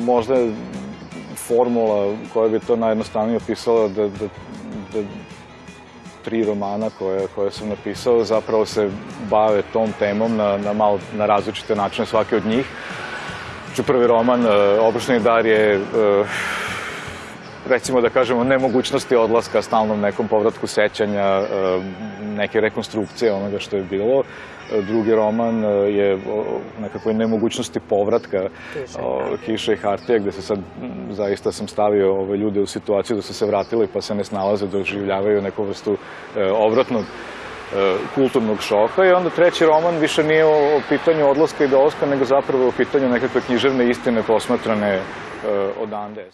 možda je formula koja bi to najjednostavnije opisala da, da, da tri romana koje, koje sam napisao zapravo se bave tom temom na, na, malo, na različite načine svaki od njih. Znači, prvi roman, Obrušni dar je recimo da kažemo, nemogućnosti odlaska, stalnom nekom povratku sećanja, neke rekonstrukcije onoga što je bilo. Drugi roman je nekakvoj nemogućnosti povratka Kiša i Hartija, gde se sad zaista sam stavio ove ljude u situaciju da su se vratili pa se ne snalaze, da oživljavaju neku vrstu obratnog kulturnog šoka i onda treći roman više nije o pitanju odlaska i dolaska, nego zapravo o pitanju nekakve književne istine posmatrane odande.